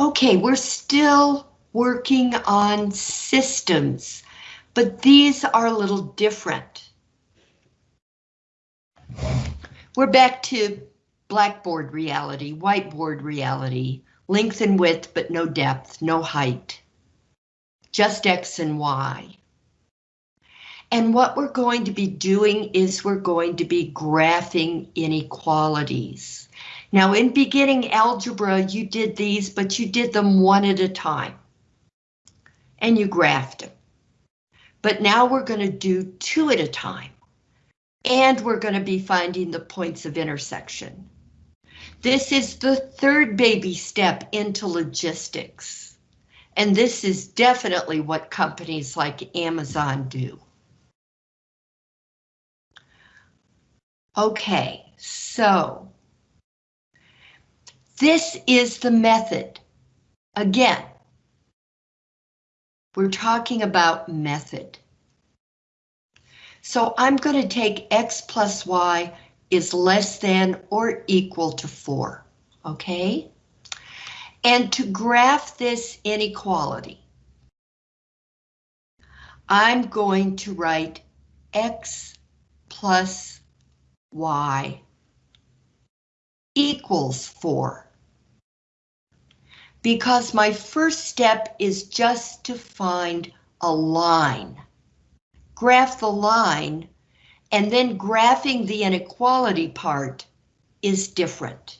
Okay, we're still working on systems, but these are a little different. We're back to blackboard reality, whiteboard reality, length and width, but no depth, no height, just X and Y. And what we're going to be doing is we're going to be graphing inequalities. Now in beginning algebra, you did these, but you did them one at a time. And you graphed them. But now we're going to do two at a time. And we're going to be finding the points of intersection. This is the third baby step into logistics. And this is definitely what companies like Amazon do. Okay, so this is the method. Again, we're talking about method. So I'm going to take x plus y is less than or equal to 4, okay? And to graph this inequality, I'm going to write x plus y equals 4. Because my first step is just to find a line. Graph the line and then graphing the inequality part is different.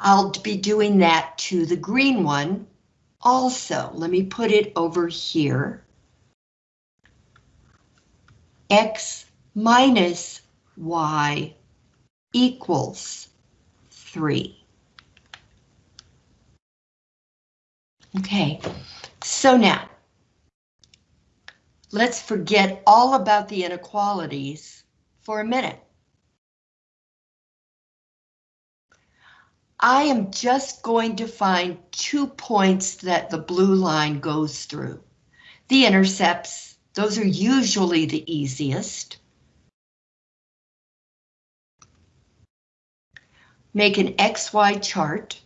I'll be doing that to the green one also. Let me put it over here. X minus Y equals 3. Okay, so now Let's forget all about the inequalities for a minute. I am just going to find two points that the blue line goes through. The intercepts, those are usually the easiest. Make an XY chart.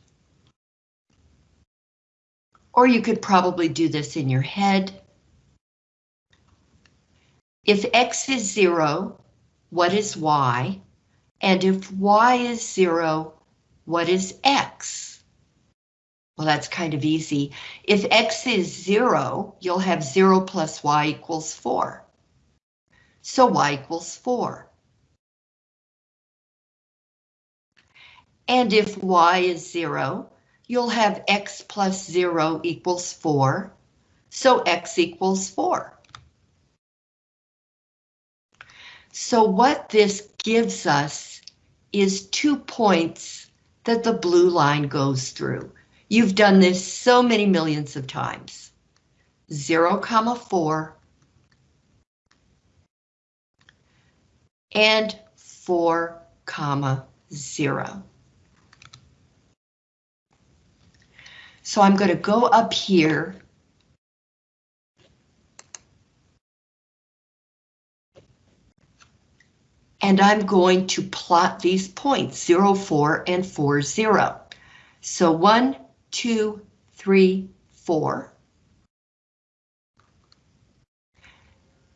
Or you could probably do this in your head. If X is zero, what is Y? And if Y is zero, what is X? Well, that's kind of easy. If X is zero, you'll have zero plus Y equals four. So Y equals four. And if Y is zero, you'll have X plus zero equals four. So X equals four. So what this gives us is two points that the blue line goes through. You've done this so many millions of times. 0, comma 4 and 4, comma 0. So I'm going to go up here and I'm going to plot these points, 0, 4, and 4, 0. So 1, 2, 3, 4.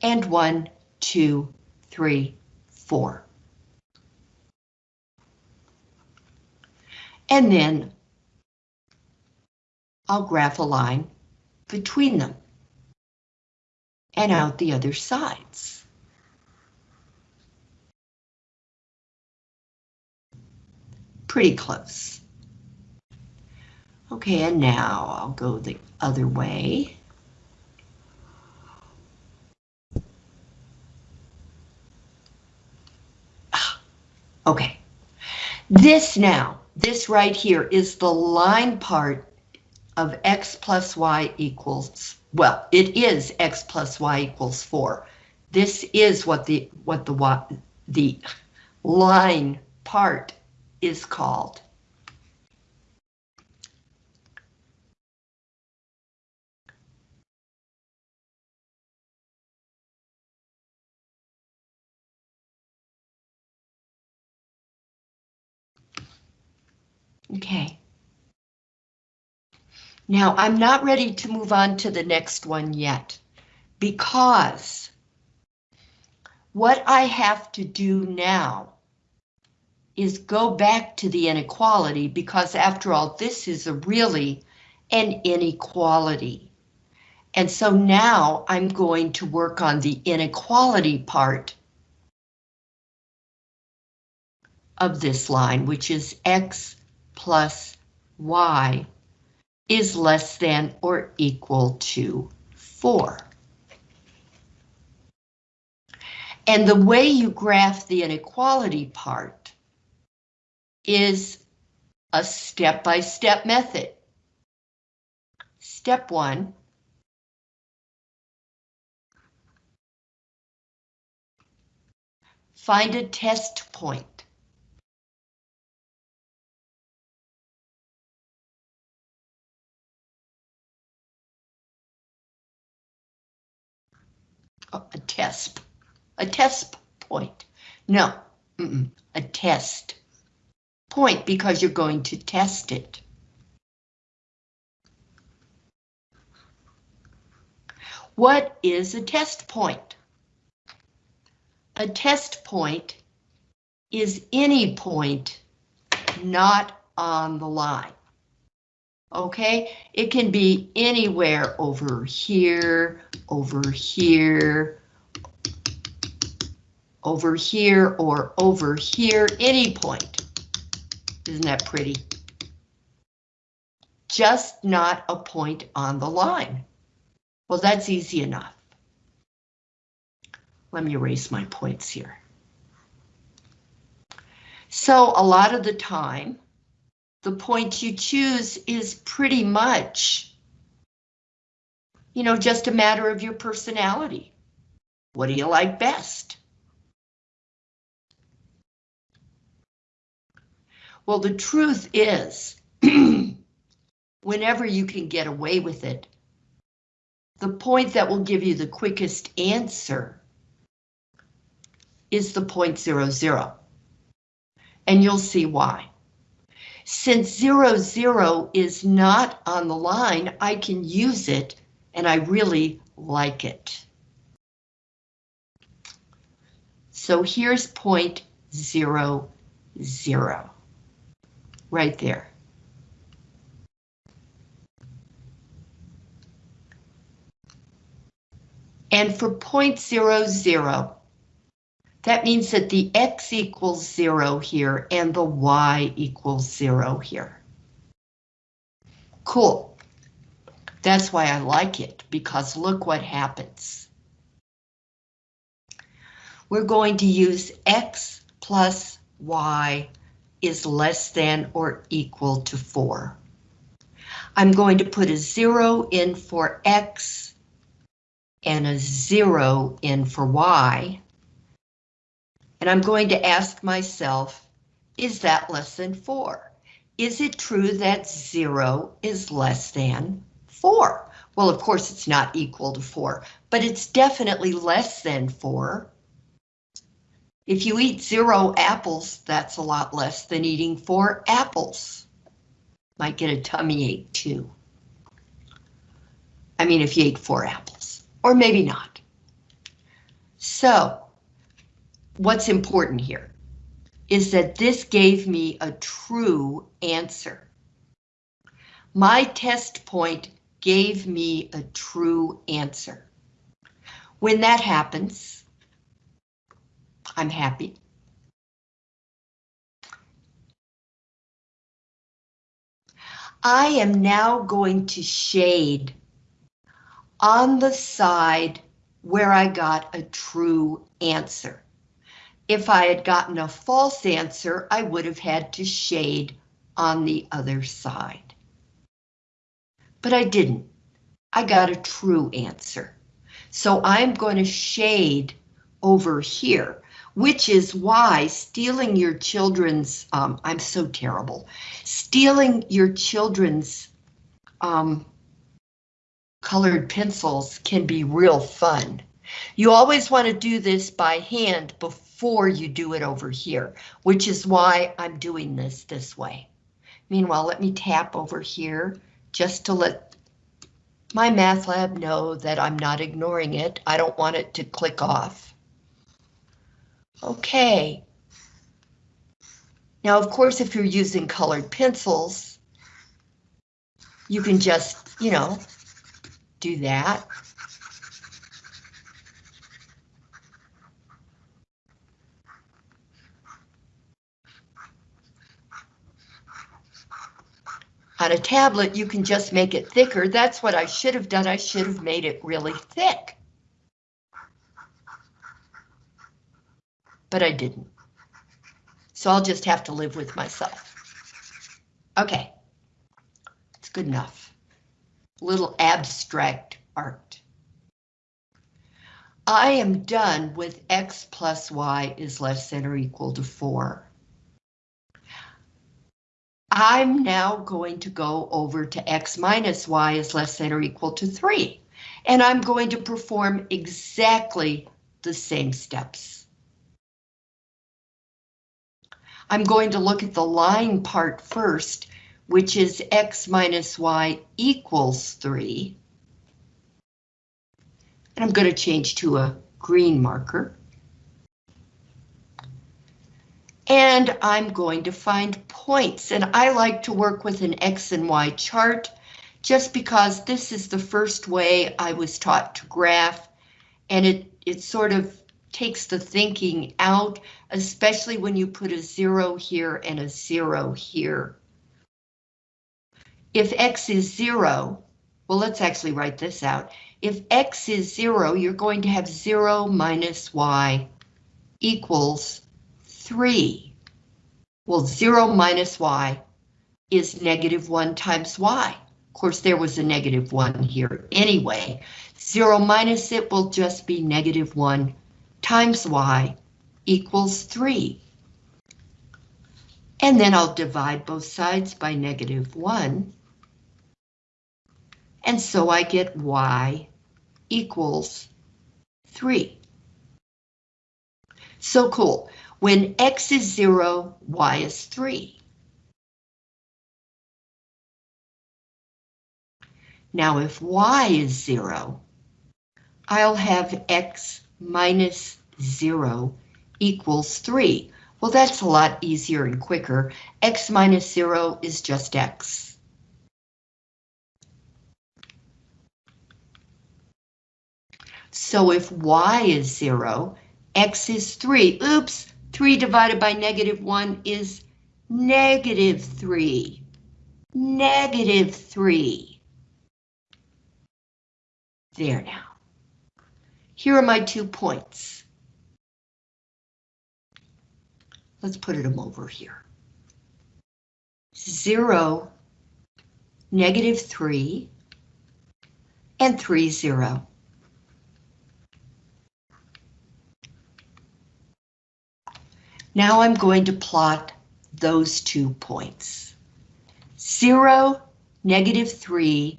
And 1, 2, 3, 4. And then I'll graph a line between them and out the other sides. pretty close. Okay, and now I'll go the other way. Ah, okay, this now, this right here is the line part of x plus y equals, well, it is x plus y equals 4. This is what the what the the line part is called. Okay, Now, I'm not ready to move on to the next one yet, because what I have to do now is go back to the inequality, because after all, this is a really an inequality. And so now I'm going to work on the inequality part of this line, which is x plus y is less than or equal to 4. And the way you graph the inequality part is a step-by-step -step method. Step one, find a test point. A test, a test point. No, mm -mm, a test point because you're going to test it. What is a test point? A test point is any point not on the line. Okay, it can be anywhere over here, over here, over here, or over here, any point. Isn't that pretty? Just not a point on the line. Well, that's easy enough. Let me erase my points here. So a lot of the time, the point you choose is pretty much, you know, just a matter of your personality. What do you like best? Well, the truth is, whenever you can get away with it, the point that will give you the quickest answer is the point zero zero. And you'll see why. Since zero zero is not on the line, I can use it and I really like it. So here's point zero zero right there. And for point zero zero, that means that the x equals zero here and the y equals zero here. Cool. That's why I like it, because look what happens. We're going to use x plus y is less than or equal to 4. I'm going to put a 0 in for x and a 0 in for y. And I'm going to ask myself, is that less than 4? Is it true that 0 is less than 4? Well, of course, it's not equal to 4, but it's definitely less than 4 if you eat zero apples, that's a lot less than eating four apples. Might get a tummy ache too. I mean, if you ate four apples, or maybe not. So, what's important here is that this gave me a true answer. My test point gave me a true answer. When that happens, I'm happy. I am now going to shade on the side where I got a true answer. If I had gotten a false answer, I would have had to shade on the other side. But I didn't. I got a true answer. So I'm going to shade over here which is why stealing your children's, um, I'm so terrible, stealing your children's um, colored pencils can be real fun. You always want to do this by hand before you do it over here, which is why I'm doing this this way. Meanwhile, let me tap over here just to let my math lab know that I'm not ignoring it. I don't want it to click off. Okay. Now, of course, if you're using colored pencils, you can just, you know, do that. On a tablet, you can just make it thicker. That's what I should have done. I should have made it really thick. But I didn't. So I'll just have to live with myself. Okay. It's good enough. Little abstract art. I am done with x plus y is less than or equal to 4. I'm now going to go over to x minus y is less than or equal to 3. And I'm going to perform exactly the same steps. I'm going to look at the line part first, which is x minus y equals 3. And I'm going to change to a green marker. And I'm going to find points, and I like to work with an X and Y chart just because this is the first way I was taught to graph, and it, it sort of takes the thinking out, especially when you put a zero here and a zero here. If X is zero, well, let's actually write this out. If X is zero, you're going to have zero minus Y equals 3. Well, 0 minus y is negative 1 times y. Of course, there was a negative 1 here anyway. 0 minus it will just be negative 1 times y equals 3. And then I'll divide both sides by negative 1. And so I get y equals 3. So cool. When x is 0, y is 3. Now if y is 0, I'll have x minus 0 equals 3. Well, that's a lot easier and quicker. x minus 0 is just x. So if y is 0, x is 3. Oops, 3 divided by negative 1 is negative 3. Negative 3. There now. Here are my two points. Let's put them over here. 0, negative 3, and 3, 0. Now I'm going to plot those two points. 0, negative 3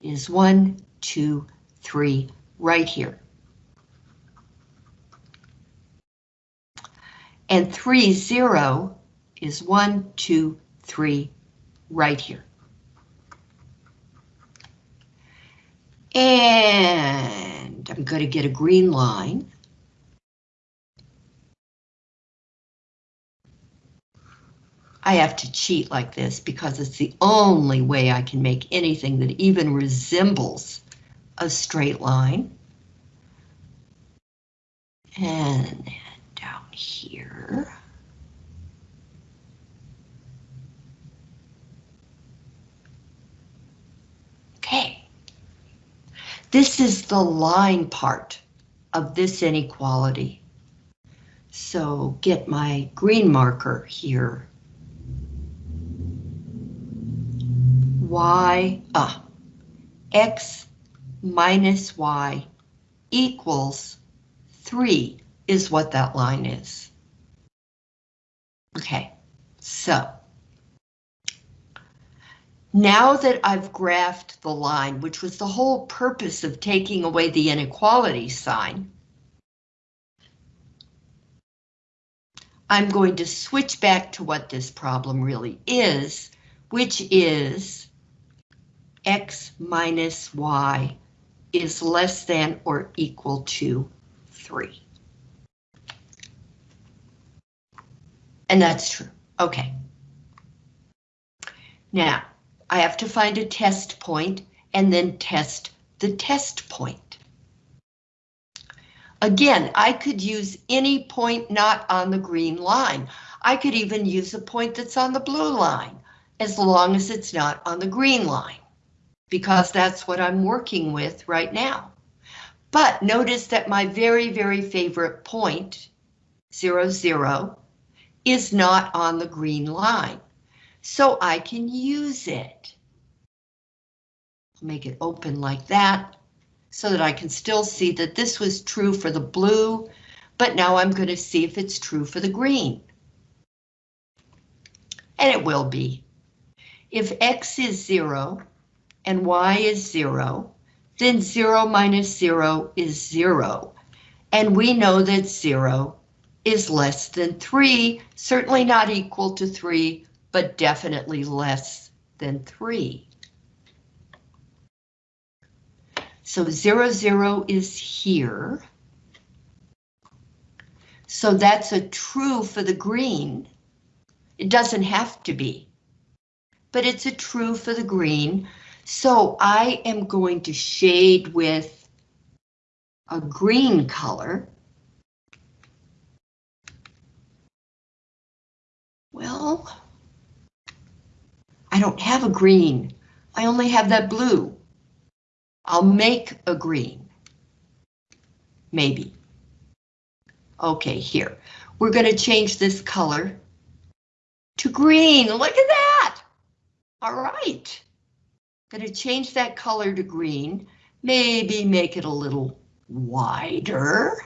is 1, 2, 3, right here. And 3, 0 is 1, 2, 3, right here. And I'm going to get a green line. I have to cheat like this because it's the only way I can make anything that even resembles a straight line. And down here. Okay. This is the line part of this inequality. So get my green marker here y, uh, x minus y equals 3 is what that line is. Okay, so now that I've graphed the line, which was the whole purpose of taking away the inequality sign, I'm going to switch back to what this problem really is, which is x minus y is less than or equal to 3. And that's true. Okay. Now, I have to find a test point and then test the test point. Again, I could use any point not on the green line. I could even use a point that's on the blue line, as long as it's not on the green line, because that's what I'm working with right now. But notice that my very, very favorite point, zero, zero, is not on the green line, so I can use it. Make it open like that so that I can still see that this was true for the blue, but now I'm going to see if it's true for the green. And it will be. If X is zero and Y is zero, then zero minus zero is zero. And we know that zero is less than three, certainly not equal to three, but definitely less than three. So zero, zero is here. So that's a true for the green. It doesn't have to be, but it's a true for the green. So I am going to shade with a green color. Well, I don't have a green. I only have that blue. I'll make a green. Maybe. Okay, here. We're going to change this color to green. Look at that. All right. To change that color to green. Maybe make it a little wider.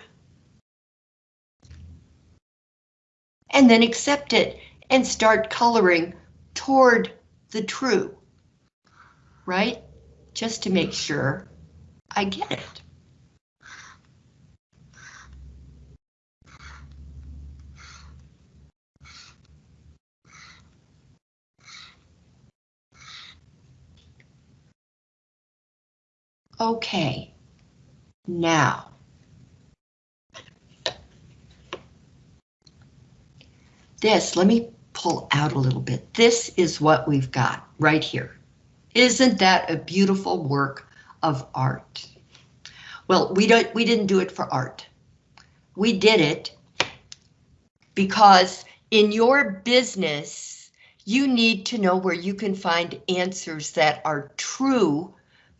And then accept it and start coloring toward the true, right? Just to make sure I get it. Okay, now. This, let me pull out a little bit. This is what we've got right here. Isn't that a beautiful work of art? Well, we don't we didn't do it for art. We did it because in your business, you need to know where you can find answers that are true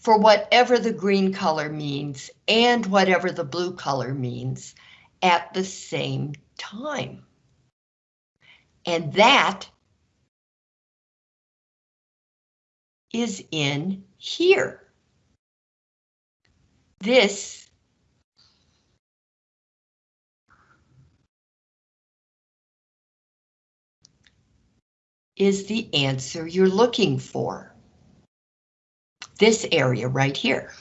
for whatever the green color means and whatever the blue color means at the same time. And that is in here. This is the answer you're looking for this area right here.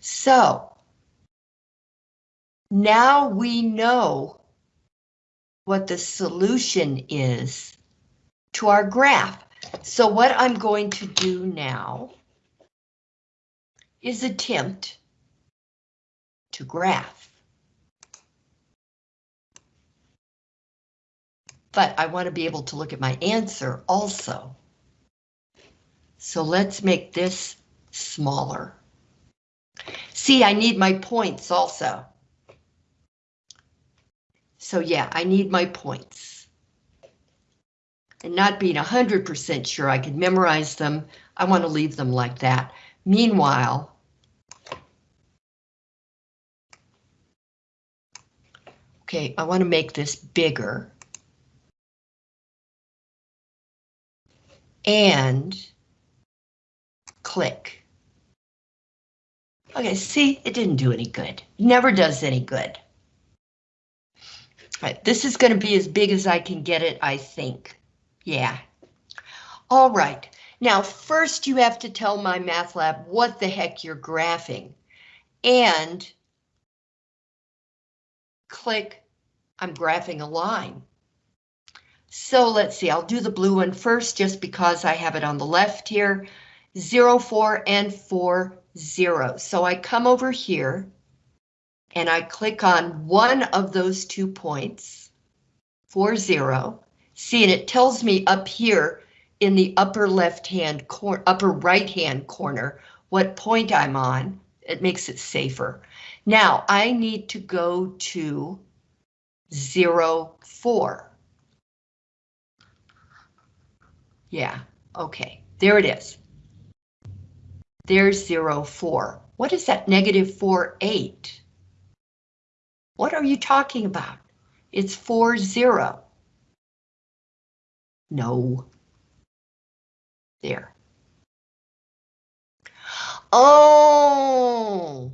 So now we know what the solution is to our graph. So what I'm going to do now is attempt to graph. But I want to be able to look at my answer also. So let's make this smaller. See, I need my points also. So yeah, I need my points. And not being 100% sure I could memorize them, I want to leave them like that. Meanwhile, okay, I want to make this bigger. And click. Okay, see, it didn't do any good. Never does any good. All right, this is going to be as big as I can get it, I think. Yeah. All right, now first you have to tell my math lab what the heck you're graphing. And click, I'm graphing a line. So let's see, I'll do the blue one first just because I have it on the left here. 0, 4, and 4, 0. So I come over here and I click on one of those two points, 4, 0. See, and it tells me up here in the upper left hand corner, upper right hand corner, what point I'm on. It makes it safer. Now I need to go to 0, 4. Yeah, okay, there it is. There's 0, 4. What is that negative 4, 8? What are you talking about? It's 4, 0. No. There. Oh!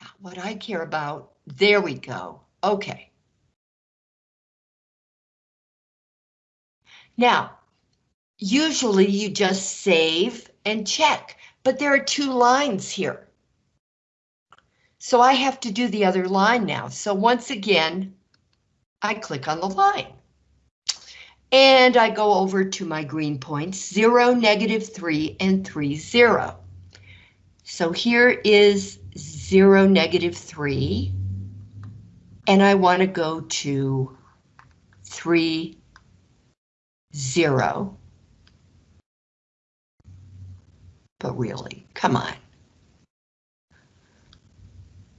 Not What I care about, there we go. Okay. Now, usually you just save and check, but there are two lines here. So I have to do the other line now. So once again, I click on the line. And I go over to my green points, 0, negative 3, and 3, 0. So here is 0, negative 3. And I want to go to 3, 0. But really, come on.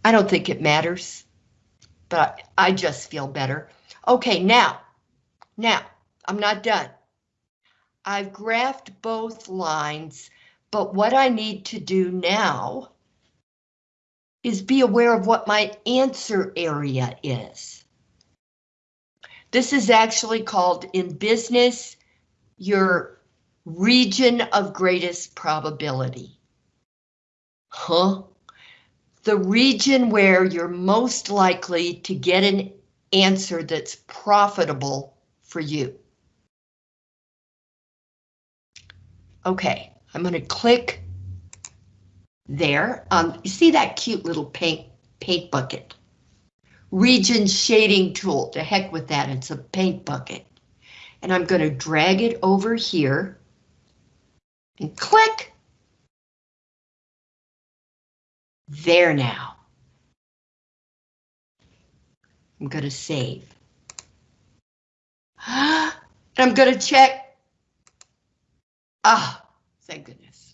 I don't think it matters, but I just feel better. Okay, now, now, I'm not done. I've graphed both lines, but what I need to do now is be aware of what my answer area is. This is actually called in business your region of greatest probability. Huh? The region where you're most likely to get an answer that's profitable for you. Okay, I'm going to click there. Um, you see that cute little paint, paint bucket? Region shading tool, to heck with that, it's a paint bucket. And I'm going to drag it over here and click. There now. I'm going to save. and I'm going to check. Ah, thank goodness.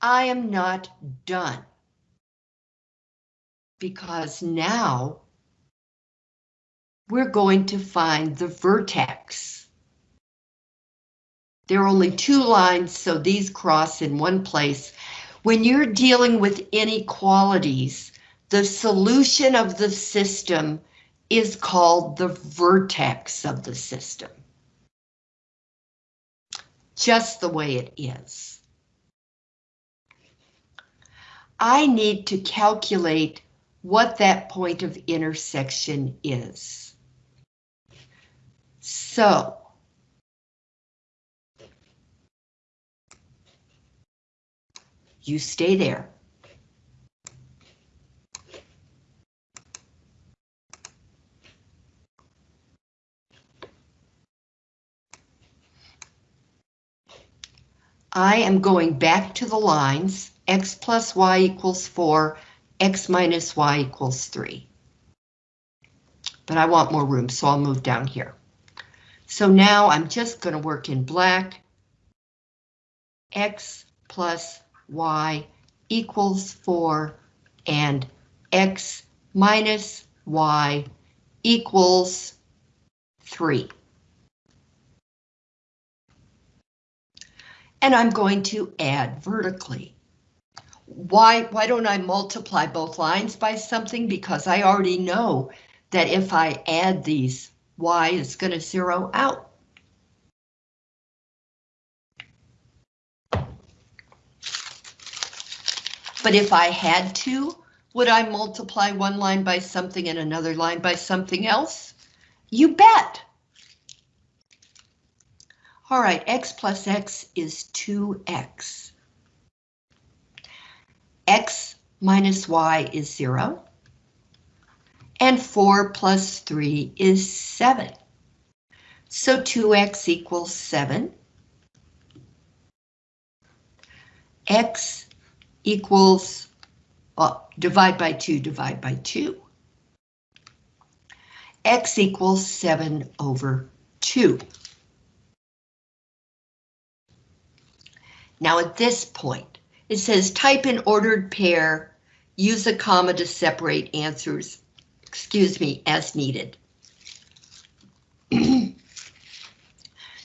I am not done. Because now we're going to find the vertex. There are only two lines, so these cross in one place. When you're dealing with inequalities, the solution of the system is called the vertex of the system. Just the way it is. I need to calculate what that point of intersection is. So, you stay there. I am going back to the lines, x plus y equals 4, x minus y equals 3. But I want more room, so I'll move down here. So now I'm just going to work in black. x plus y equals 4 and x minus y equals 3. and I'm going to add vertically. Why, why don't I multiply both lines by something? Because I already know that if I add these, y is going to zero out. But if I had to, would I multiply one line by something and another line by something else? You bet. All right, x plus x is 2x. x minus y is 0. And 4 plus 3 is 7. So 2x equals 7. x equals, well, divide by 2, divide by 2. x equals 7 over 2. Now at this point, it says type in ordered pair, use a comma to separate answers, excuse me, as needed.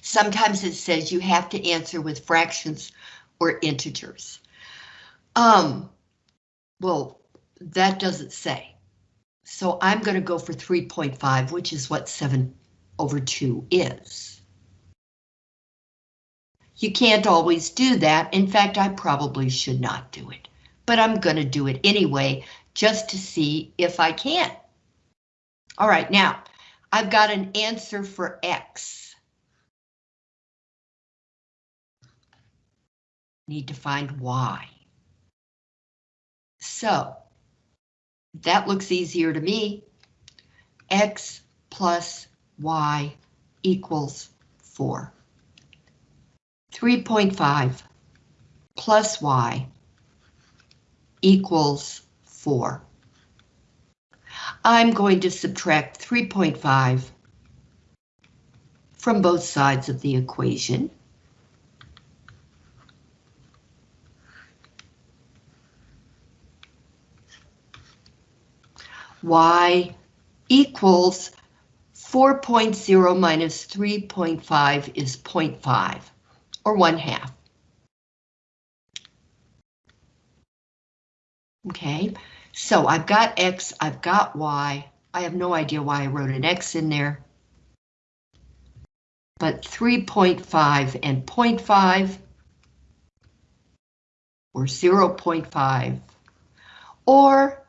Sometimes it says you have to answer with fractions or integers. Um, well, that doesn't say. So I'm going to go for 3.5, which is what 7 over 2 is. You can't always do that. In fact, I probably should not do it, but I'm going to do it anyway, just to see if I can. All right, now I've got an answer for X. Need to find Y. So that looks easier to me. X plus Y equals 4. 3.5 plus y equals 4. I'm going to subtract 3.5 from both sides of the equation. y equals 4.0 minus 3.5 is 0.5 or one half. Okay, so I've got X, I've got Y. I have no idea why I wrote an X in there. But 3.5 and 0.5 or 0.5 or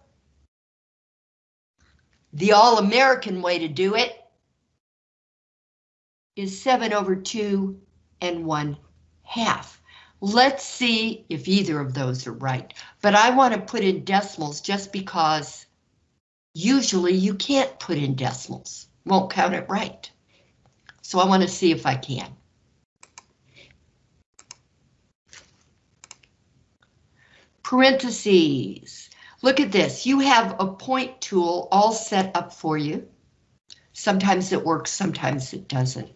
the all-American way to do it is 7 over 2 and 1 half. Let's see if either of those are right, but I want to put in decimals just because usually you can't put in decimals, won't count it right. So I want to see if I can. Parentheses. Look at this. You have a point tool all set up for you. Sometimes it works, sometimes it doesn't.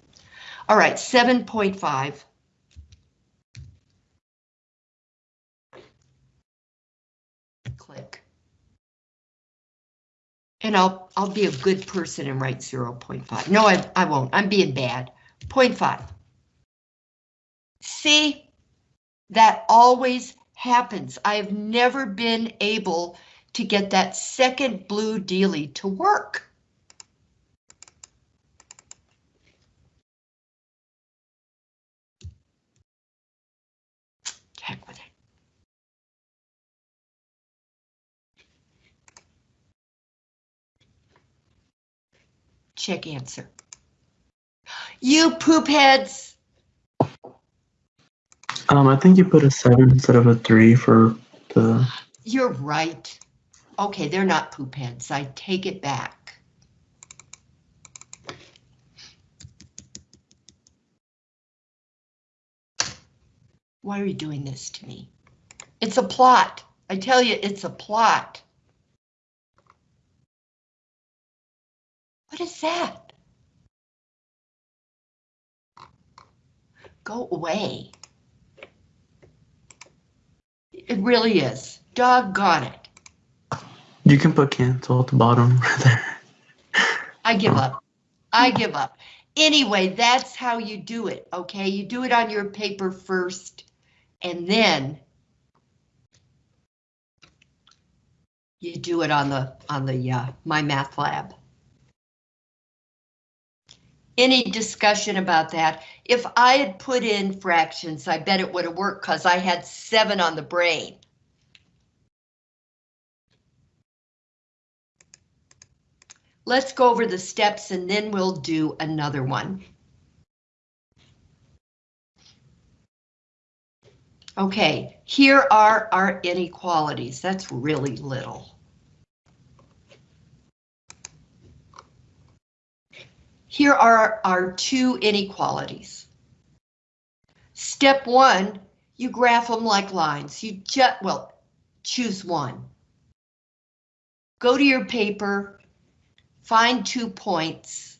All right, 7.5 click. And I'll I'll be a good person and write 0.5. No, I, I won't. I'm being bad. 0.5. See, that always happens. I've never been able to get that second blue dealie to work. Heck with it. Check answer. You poop heads. Um, I think you put a seven instead of a three for the. You're right. Okay, they're not poop heads. I take it back. Why are you doing this to me? It's a plot. I tell you, it's a plot. What is that? Go away. It really is. Doggone it. You can put cancel at the bottom right there. I give up. I give up. Anyway, that's how you do it, okay? You do it on your paper first, and then you do it on the on the uh, My Math Lab. Any discussion about that? If I had put in fractions, I bet it would have worked because I had seven on the brain. Let's go over the steps and then we'll do another one. Okay, here are our inequalities. That's really little. Here are our two inequalities. Step one, you graph them like lines. You just, well, choose one. Go to your paper, find two points.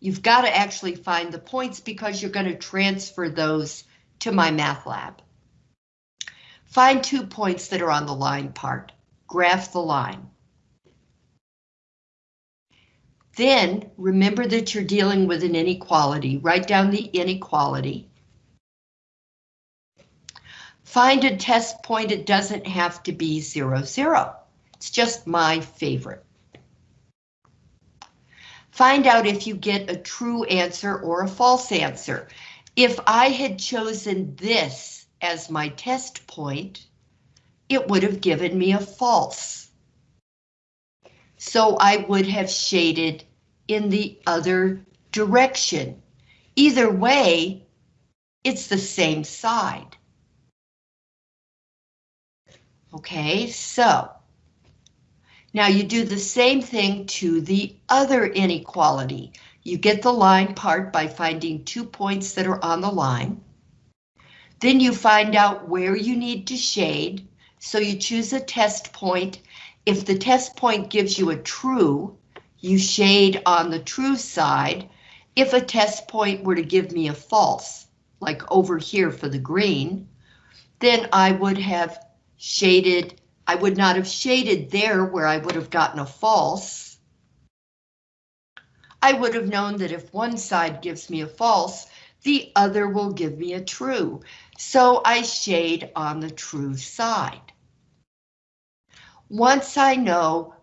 You've got to actually find the points because you're going to transfer those to MyMathLab. Find two points that are on the line part. Graph the line. Then remember that you're dealing with an inequality. Write down the inequality. Find a test point. It doesn't have to be zero, zero. It's just my favorite. Find out if you get a true answer or a false answer. If I had chosen this as my test point, it would have given me a false. So I would have shaded in the other direction. Either way, it's the same side. Okay, so now you do the same thing to the other inequality. You get the line part by finding two points that are on the line. Then you find out where you need to shade. So you choose a test point. If the test point gives you a true, you shade on the true side. If a test point were to give me a false, like over here for the green, then I would have shaded, I would not have shaded there where I would have gotten a false. I would have known that if one side gives me a false, the other will give me a true. So I shade on the true side. Once I know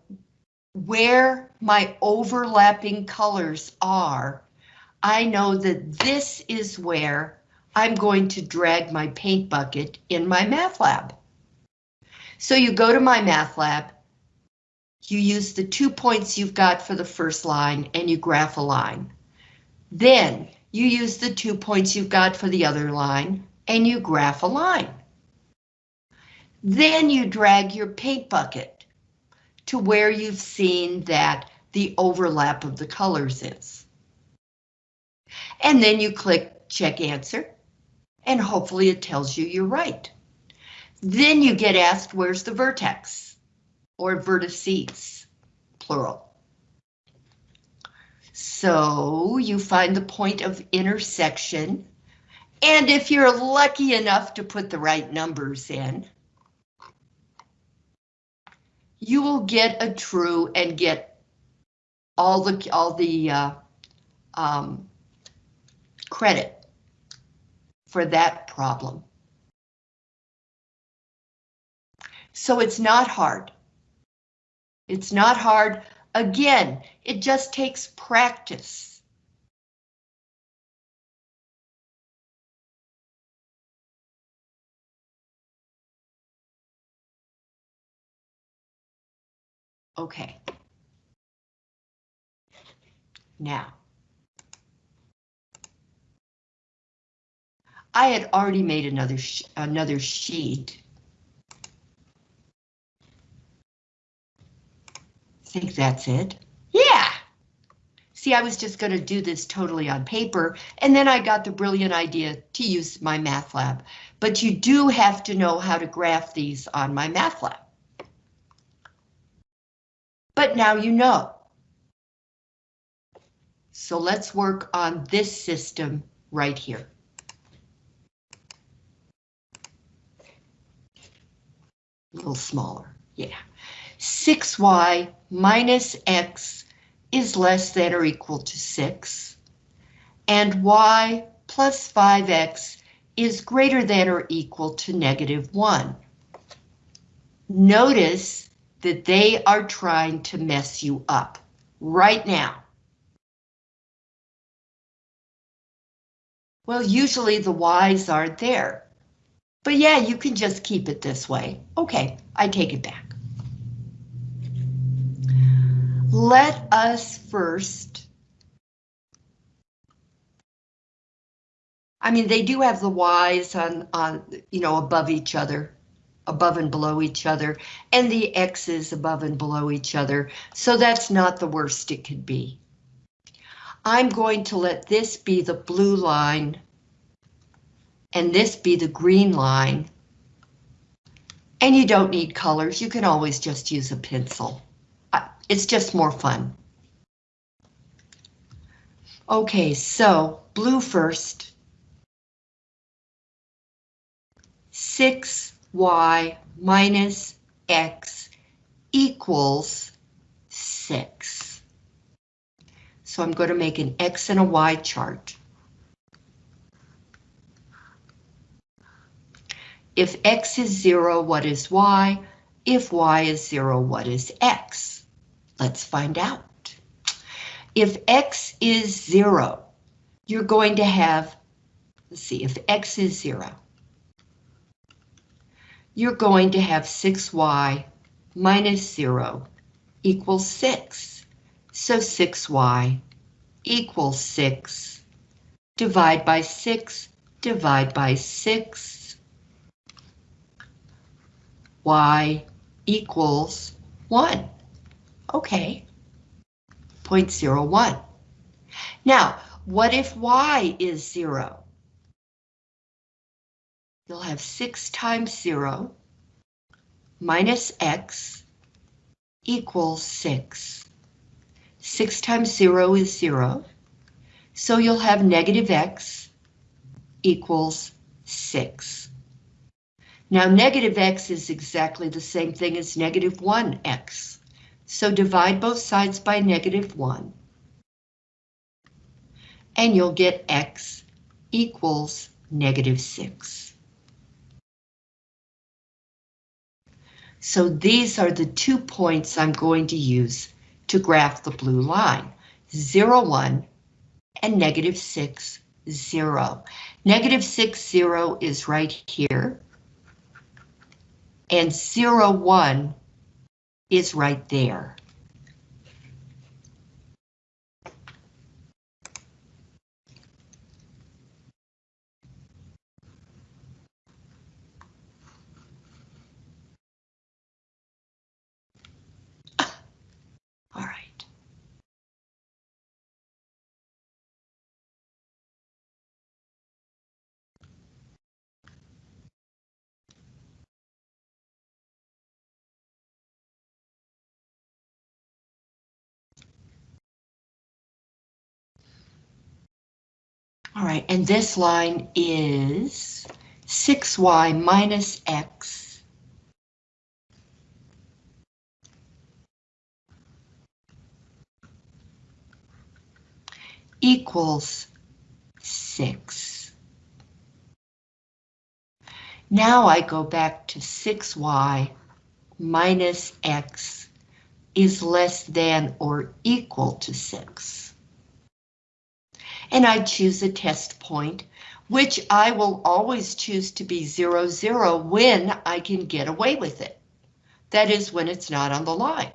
where my overlapping colors are, I know that this is where I'm going to drag my paint bucket in MyMathLab. So you go to MyMathLab, you use the two points you've got for the first line and you graph a line. Then you use the two points you've got for the other line and you graph a line. Then you drag your paint bucket to where you've seen that the overlap of the colors is. And then you click check answer and hopefully it tells you you're right. Then you get asked where's the vertex or vertices, plural. So you find the point of intersection. And if you're lucky enough to put the right numbers in, you will get a true and get all the all the uh, um, credit for that problem. So it's not hard. It's not hard. Again, it just takes practice. Okay. Now. I had already made another another sheet I think that's it. Yeah. See, I was just going to do this totally on paper, and then I got the brilliant idea to use MyMathLab. But you do have to know how to graph these on MyMathLab. But now you know. So let's work on this system right here. A little smaller, yeah. 6y minus x is less than or equal to 6, and y plus 5x is greater than or equal to negative 1. Notice that they are trying to mess you up right now. Well, usually the y's aren't there. But yeah, you can just keep it this way. Okay, I take it back. Let us first. I mean, they do have the Y's on, on, you know, above each other, above and below each other, and the X's above and below each other, so that's not the worst it could be. I'm going to let this be the blue line and this be the green line. And you don't need colors, you can always just use a pencil. It's just more fun. Okay, so blue first. 6y minus x equals 6. So I'm going to make an X and a Y chart. If X is zero, what is Y? If Y is zero, what is X? Let's find out. If X is zero, you're going to have, let's see, if X is zero, you're going to have 6y minus 0 equals 6. So 6y equals 6. Divide by 6, divide by 6. y equals 1. Okay. 0.01. Now, what if y is 0? You'll have 6 times 0 minus x equals 6. 6 times 0 is 0, so you'll have negative x equals 6. Now negative x is exactly the same thing as negative 1x, so divide both sides by negative 1. And you'll get x equals negative 6. So these are the two points I'm going to use to graph the blue line, 0, 1 and negative 6, 0. Negative 6, 0 is right here. And 0, 1 is right there. All right. All right, and this line is 6y minus x equals 6. Now I go back to 6y minus x is less than or equal to 6. And I choose a test point, which I will always choose to be 0, 0 when I can get away with it. That is when it's not on the line.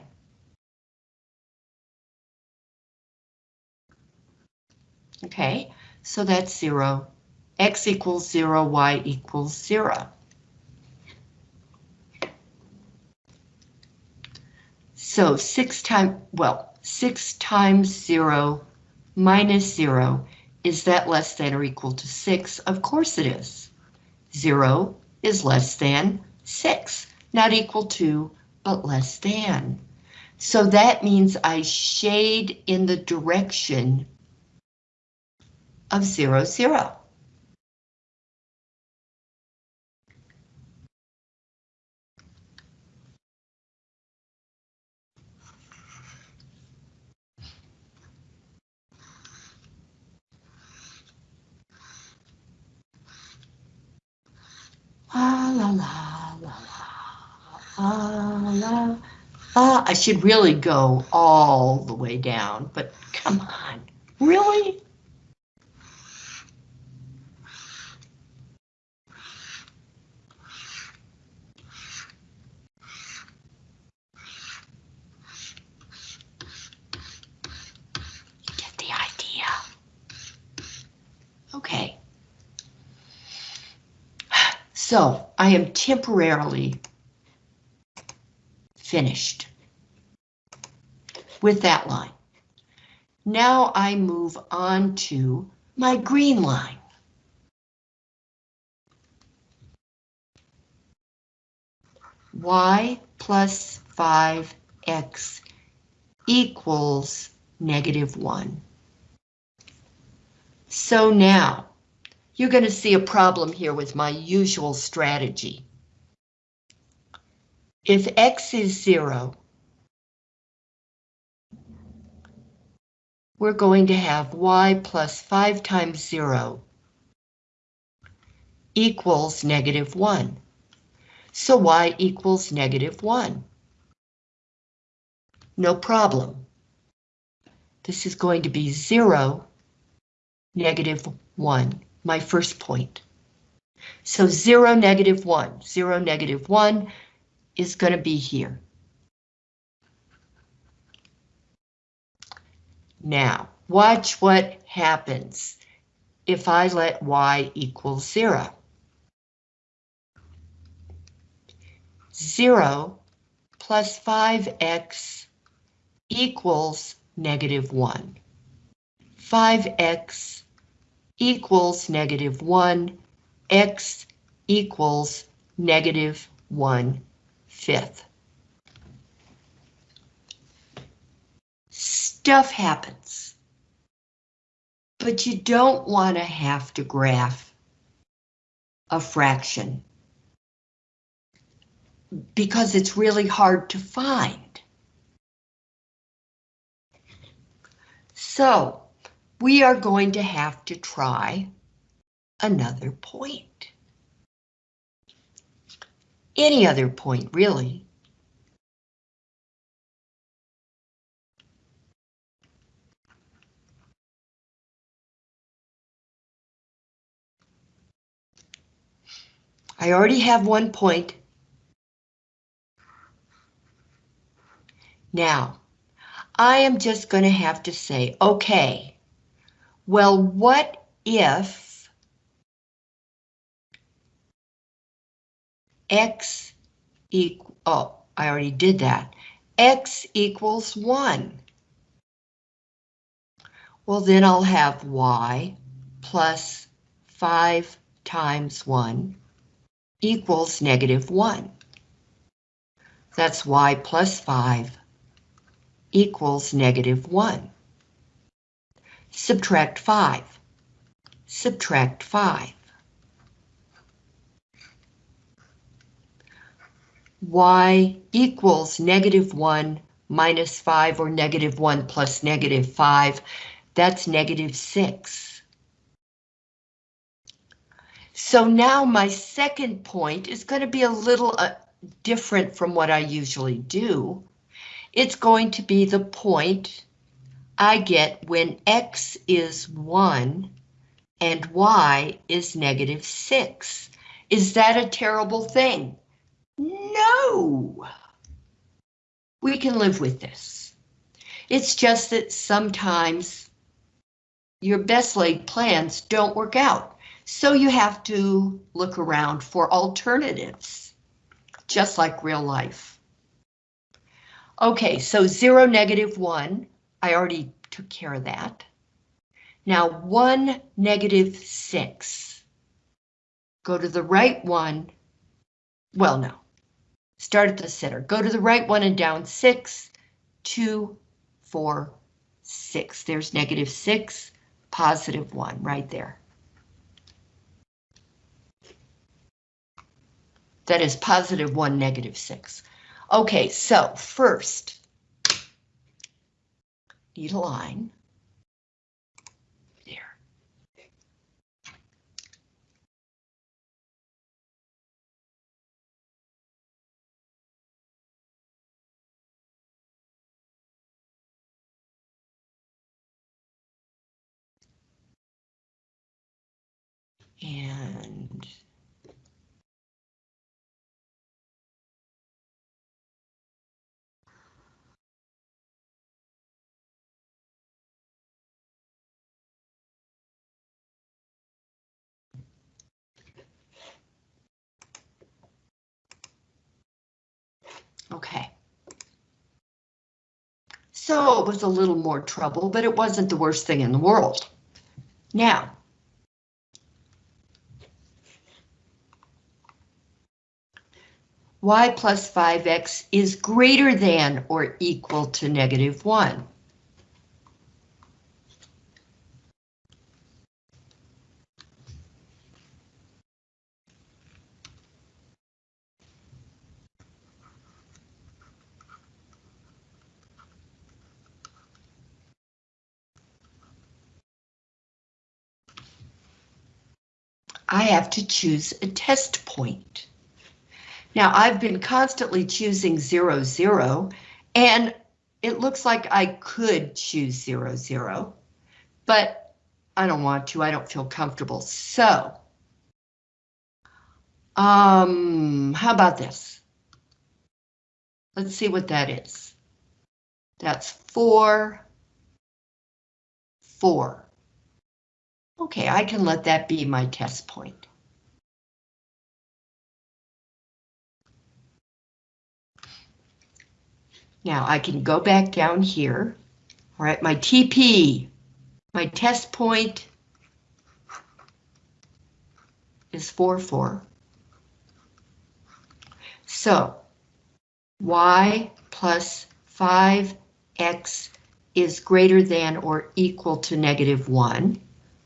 Okay, so that's 0. X equals 0, Y equals 0. So 6 times, well, 6 times 0 minus 0, is that less than or equal to 6? Of course it is. 0 is less than 6, not equal to, but less than. So that means I shade in the direction of 0, 0. La la la la. Ah, I should really go all the way down, but come on, really? You get the idea. Okay. So I am temporarily finished with that line. Now I move on to my green line. y plus 5x equals negative 1. So now, you're going to see a problem here with my usual strategy. If x is 0, we're going to have y plus 5 times 0 equals negative 1. So y equals negative 1. No problem. This is going to be 0, negative 1, my first point. So 0, negative 1, 0, negative 1 is going to be here. Now, watch what happens if I let y equal 0. 0 plus 5x equals negative 1. 5x equals negative 1, x equals negative 1 fifth. Stuff happens. But you don't want to have to graph a fraction because it's really hard to find. So we are going to have to try another point. Any other point, really. I already have one point. Now, I am just going to have to say, okay, well, what if x equal, oh, I already did that, x equals 1. Well, then I'll have y plus 5 times 1 equals negative 1. That's y plus 5 equals negative 1. Subtract 5. Subtract 5. y equals negative 1 minus 5 or negative 1 plus negative 5. That's negative 6. So now my second point is going to be a little uh, different from what I usually do. It's going to be the point I get when x is 1 and y is negative 6. Is that a terrible thing? No! We can live with this. It's just that sometimes your best laid plans don't work out. So you have to look around for alternatives, just like real life. Okay, so 0, negative 1, I already took care of that. Now 1, negative 6. Go to the right one. Well, no. Start at the center. Go to the right one and down 6, 2, 4, 6. There's negative 6, positive 1 right there. That is positive 1, negative 6. Okay, so first, need a line. There. And Okay. So it was a little more trouble, but it wasn't the worst thing in the world. Now, y plus 5x is greater than or equal to negative 1. I have to choose a test point. Now I've been constantly choosing zero, zero, and it looks like I could choose zero, zero, but I don't want to, I don't feel comfortable. So, um, how about this? Let's see what that is. That's four, four. Okay, I can let that be my test point. Now I can go back down here. All right, my TP, my test point is 4, 4. So y plus 5x is greater than or equal to negative 1.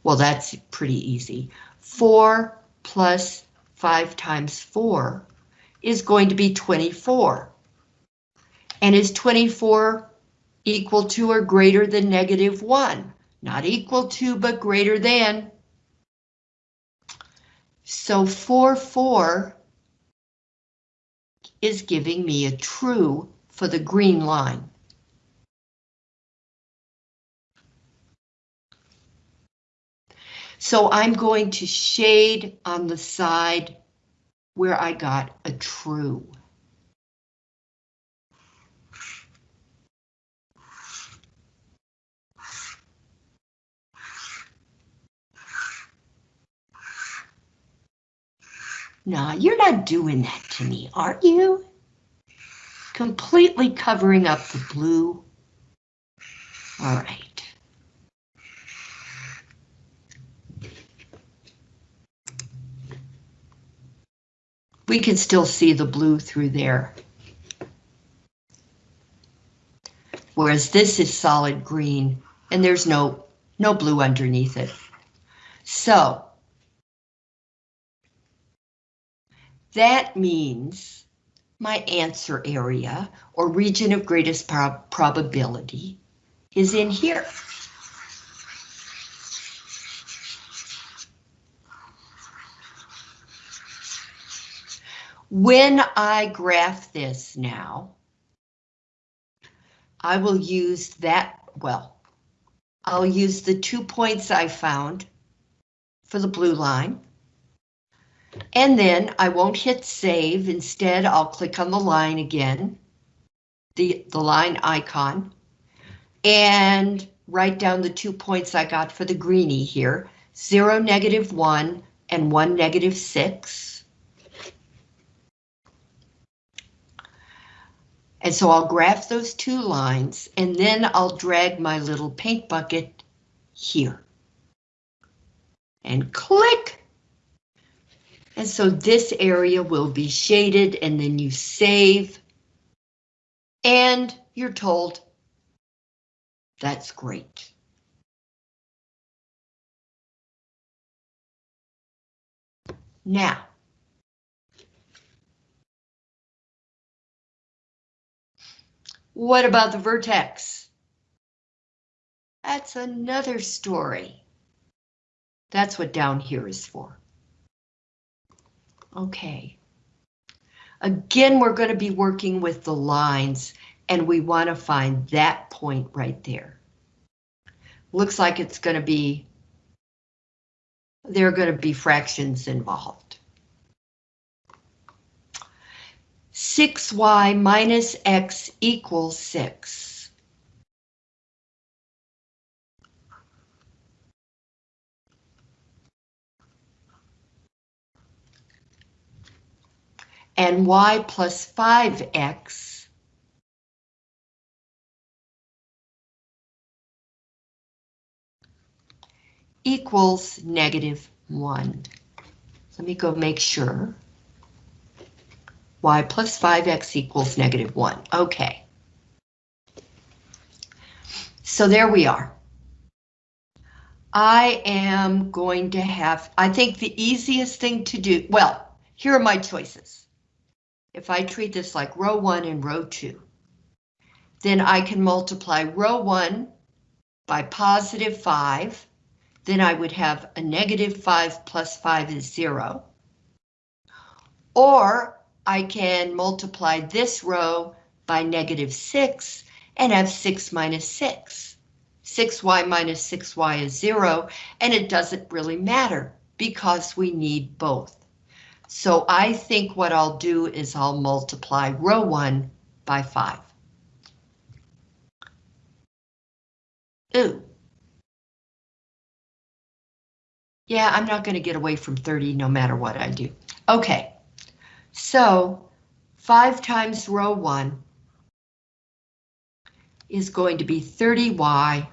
Well, that's pretty easy. 4 plus 5 times 4 is going to be 24. And is 24 equal to or greater than negative 1? Not equal to, but greater than. So 4, 4 is giving me a true for the green line. So I'm going to shade on the side where I got a true. Nah, you're not doing that to me, are you? Completely covering up the blue. All right. We can still see the blue through there. Whereas this is solid green and there's no, no blue underneath it. So that means my answer area or region of greatest prob probability is in here. When I graph this now, I will use that, well, I'll use the two points I found for the blue line. And then I won't hit save. Instead, I'll click on the line again, the, the line icon, and write down the two points I got for the greenie here, 0, negative 1, and 1, negative 6. And so I'll graph those two lines and then I'll drag my little paint bucket here. And click. And so this area will be shaded and then you save. And you're told that's great. Now, What about the vertex? That's another story. That's what down here is for. Okay. Again, we're going to be working with the lines and we want to find that point right there. Looks like it's going to be, there are going to be fractions involved. 6y minus x equals 6. And y plus 5x equals negative 1. Let me go make sure y plus 5x equals negative 1. Okay. So there we are. I am going to have, I think the easiest thing to do, well, here are my choices. If I treat this like row 1 and row 2, then I can multiply row 1 by positive 5, then I would have a negative 5 plus 5 is 0. Or I can multiply this row by negative 6 and have 6 minus 6. 6y minus 6y is 0, and it doesn't really matter because we need both. So I think what I'll do is I'll multiply row 1 by 5. Ooh. Yeah, I'm not going to get away from 30 no matter what I do. Okay, so 5 times row 1 is going to be 30y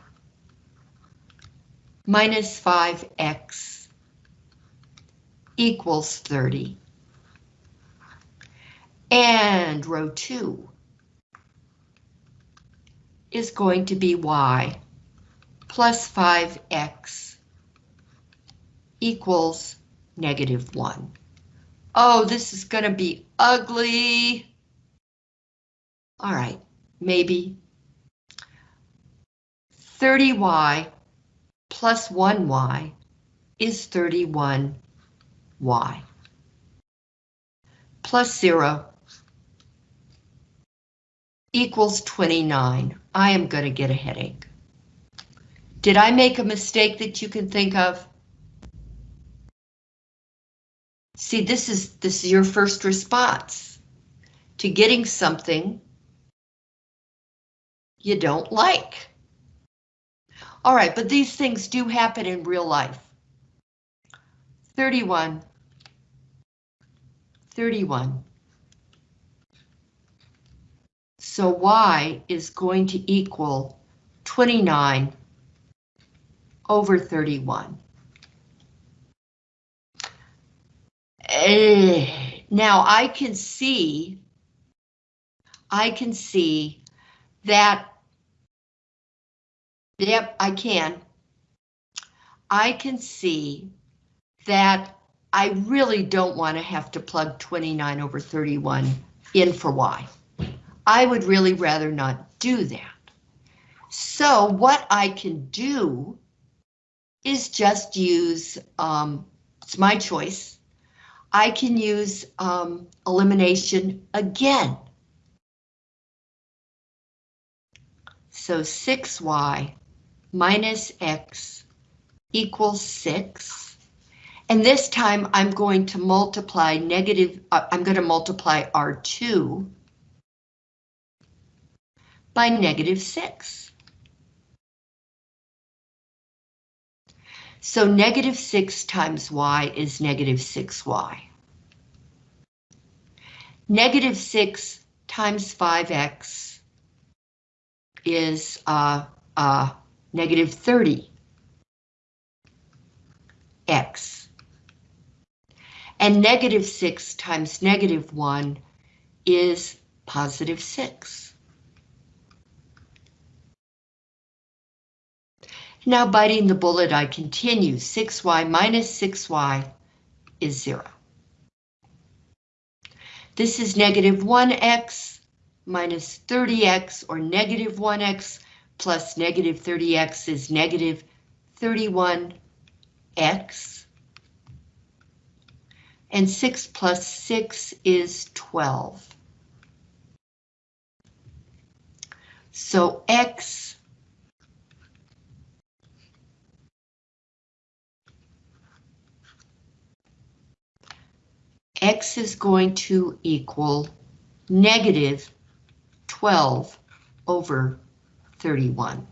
minus 5x equals 30. And row 2 is going to be y plus 5x equals negative 1. Oh, this is going to be ugly. All right, maybe 30y plus 1y is 31y. Plus 0 equals 29. I am going to get a headache. Did I make a mistake that you can think of? See, this is this is your first response to getting something you don't like. All right, but these things do happen in real life. 31. 31. So y is going to equal 29 over 31. Now I can see, I can see that, yep, I can. I can see that I really don't want to have to plug 29 over 31 in for y. I would really rather not do that. So what I can do is just use, um, it's my choice. I can use um, elimination again. So 6y minus x equals 6. And this time I'm going to multiply negative, uh, I'm going to multiply R2 by negative 6. So negative 6 times y is negative 6y. Negative 6 times 5x is uh, uh, negative 30 x. And negative 6 times negative 1 is positive 6. Now biting the bullet, I continue. 6y minus 6y is 0. This is negative 1x minus 30x, or negative 1x plus negative 30x is negative 31x. And 6 plus 6 is 12. So x x is going to equal negative 12 over 31.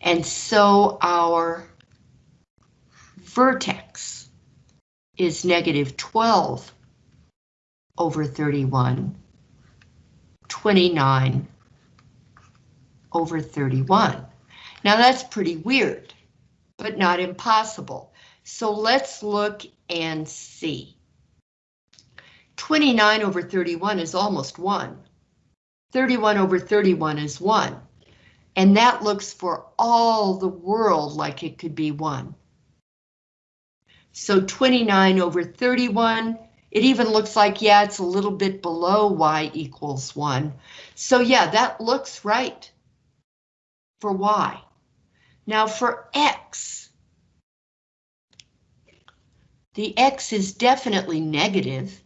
And so our vertex is negative 12 over 31, 29 over 31. Now that's pretty weird, but not impossible. So let's look and see. 29 over 31 is almost 1. 31 over 31 is 1. And that looks for all the world like it could be 1. So 29 over 31, it even looks like, yeah, it's a little bit below y equals 1. So yeah, that looks right for y. Now for x, the x is definitely negative.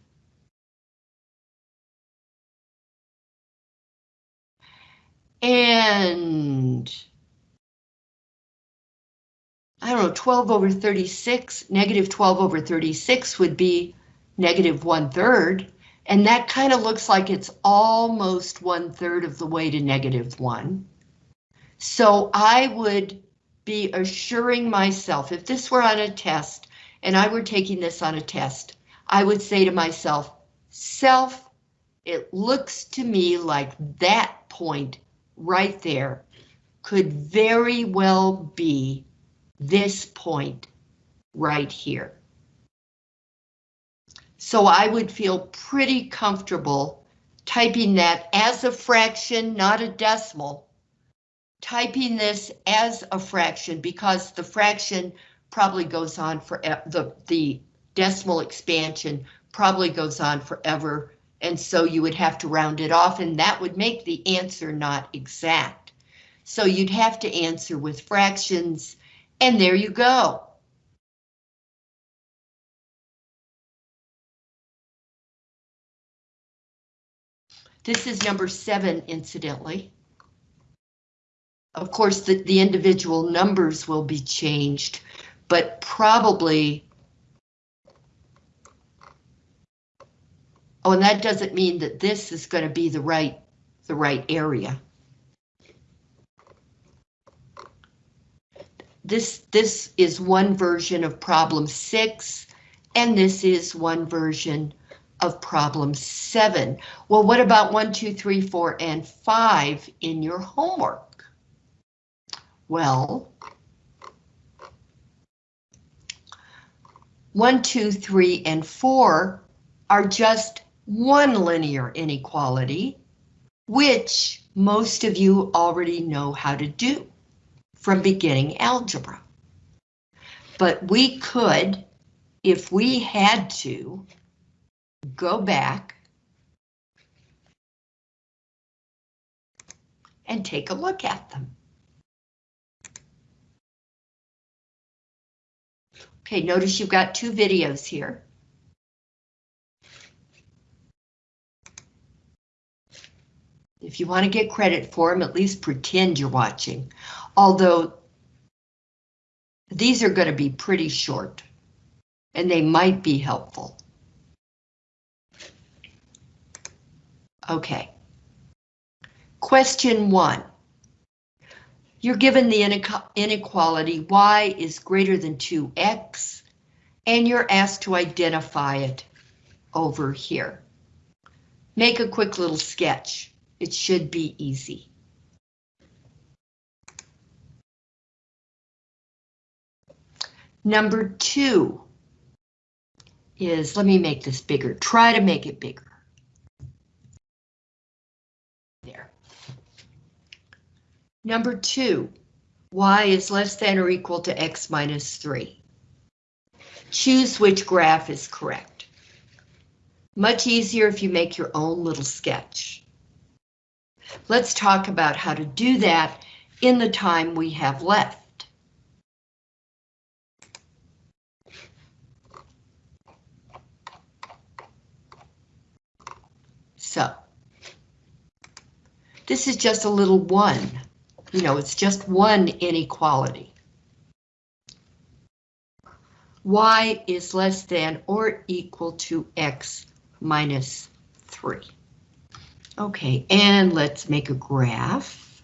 And I don't know, 12 over 36, negative 12 over 36 would be negative one third. And that kind of looks like it's almost one third of the way to negative one. So I would be assuring myself, if this were on a test and I were taking this on a test, I would say to myself, self, it looks to me like that point right there could very well be this point right here. So I would feel pretty comfortable typing that as a fraction, not a decimal, typing this as a fraction because the fraction probably goes on for the, the decimal expansion probably goes on forever. And so you would have to round it off and that would make the answer not exact. So you'd have to answer with fractions and there you go. This is number seven, incidentally. Of course, the, the individual numbers will be changed, but probably... Oh, and that doesn't mean that this is going to be the right, the right area. This, this is one version of problem six, and this is one version of problem seven. Well, what about one, two, three, four, and five in your homework? Well, one, two, three, and four are just one linear inequality, which most of you already know how to do from beginning algebra. But we could, if we had to, go back and take a look at them. Okay, notice you've got two videos here. If you want to get credit for them, at least pretend you're watching. Although these are going to be pretty short and they might be helpful. Okay. Question one. You're given the inequality y is greater than 2x, and you're asked to identify it over here. Make a quick little sketch. It should be easy. Number two is, let me make this bigger. Try to make it bigger. There. Number two, y is less than or equal to x minus 3. Choose which graph is correct. Much easier if you make your own little sketch. Let's talk about how to do that in the time we have left. So, this is just a little one. You know, it's just one inequality. y is less than or equal to x minus 3. Okay, and let's make a graph.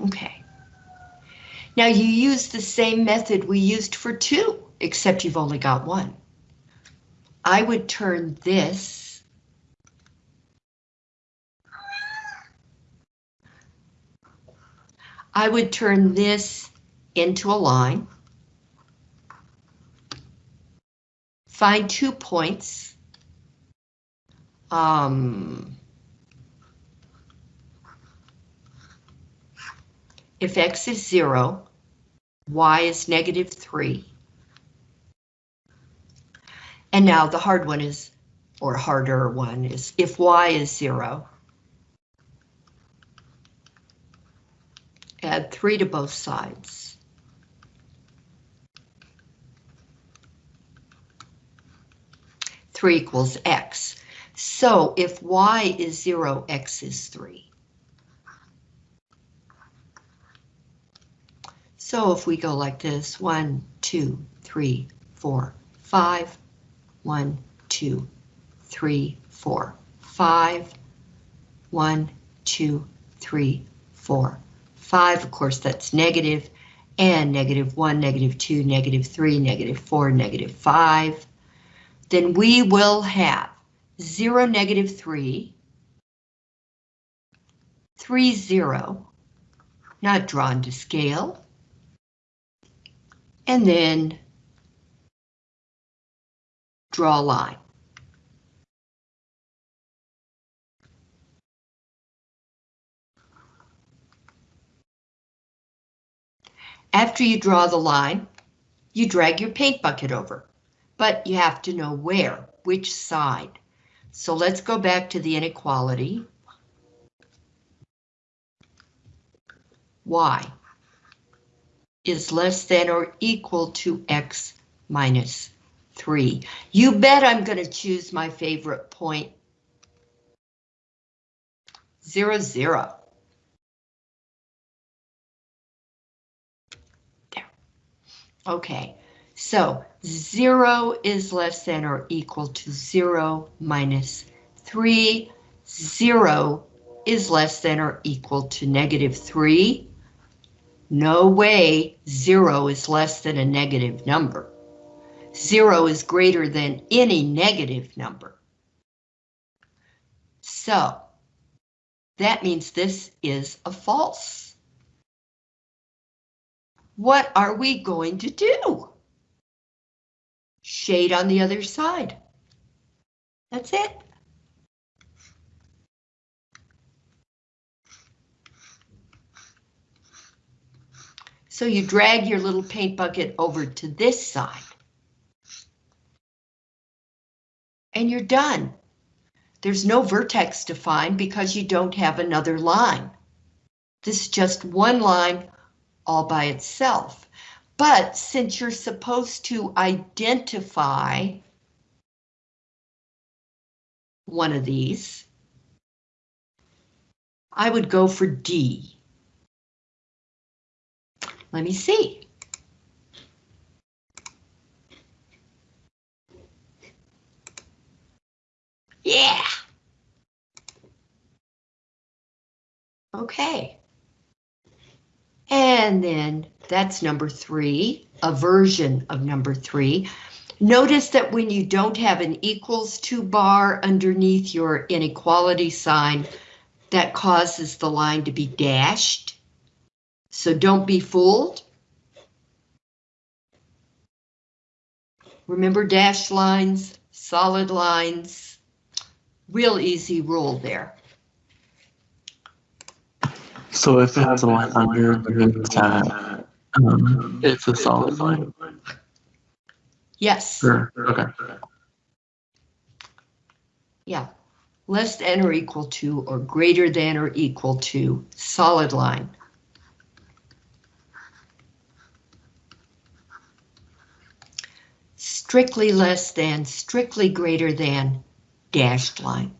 Okay. Now you use the same method we used for two, except you've only got one. I would turn this I would turn this into a line. Find two points. Um, if x is 0, y is negative 3. And now the hard one is, or harder one is, if y is 0, add 3 to both sides. Three equals x. So if y is zero, x is three. So if we go like this, one, two, three, four, five, one, two, three, four, five, one, two, three, four, five, of course that's negative, and negative one, negative two, negative three, negative four, negative five, then we will have zero, negative three, three, zero, not drawn to scale, and then draw a line. After you draw the line, you drag your paint bucket over, but you have to know where, which side. So let's go back to the inequality. Y is less than or equal to X minus 3. You bet I'm going to choose my favorite point. 0, 0. There. Okay, so 0 is less than or equal to 0 minus 3. 0 is less than or equal to negative 3. No way zero is less than a negative number. Zero is greater than any negative number. So that means this is a false. What are we going to do? Shade on the other side. That's it. So you drag your little paint bucket over to this side. And you're done. There's no vertex to find because you don't have another line. This is just one line all by itself. But since you're supposed to identify one of these, I would go for D. Let me see. Yeah. Okay. And then that's number three, a version of number three. Notice that when you don't have an equals to bar underneath your inequality sign, that causes the line to be dashed. So don't be fooled. Remember dashed lines, solid lines, real easy rule there. So if it has a line under it's um, it's a solid line. Yes. Sure. Okay. Yeah. Less than or equal to or greater than or equal to solid line. Strictly less than, strictly greater than, dashed line.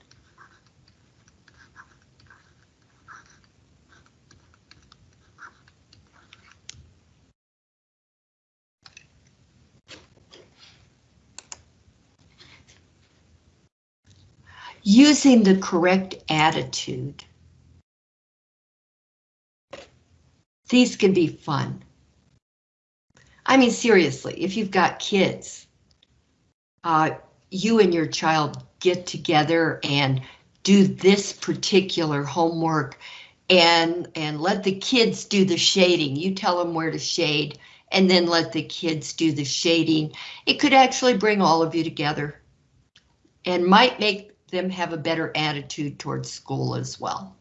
Using the correct attitude These can be fun. I mean, seriously, if you've got kids, uh, you and your child get together and do this particular homework and and let the kids do the shading. You tell them where to shade and then let the kids do the shading. It could actually bring all of you together and might make them have a better attitude towards school as well.